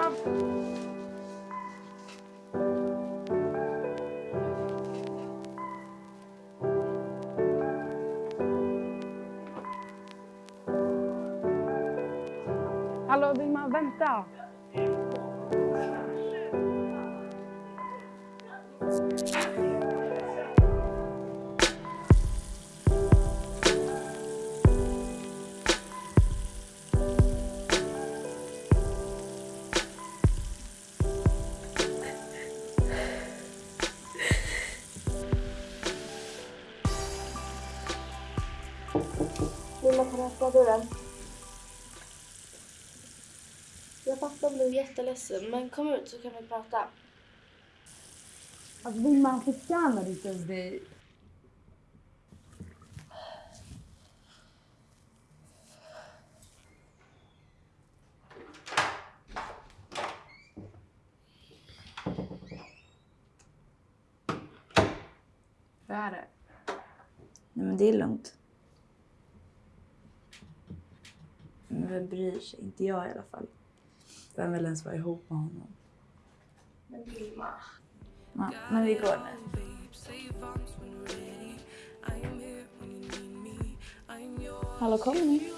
Vilma! Hallå Vilma, vänta! Vilma, kan du öppna dörren? Jag fattar blev jätteledsen, men kom ut så kan vi prata. Alltså Vilma, han förtjänar inte ens det. Hur är det? Nej men det är lugnt. Men vem bryr sig? Inte jag i alla fall. Vem vill ens vara ihop med honom? Men Vilma. Ja, men vi går nu. Hallå, kommer ni?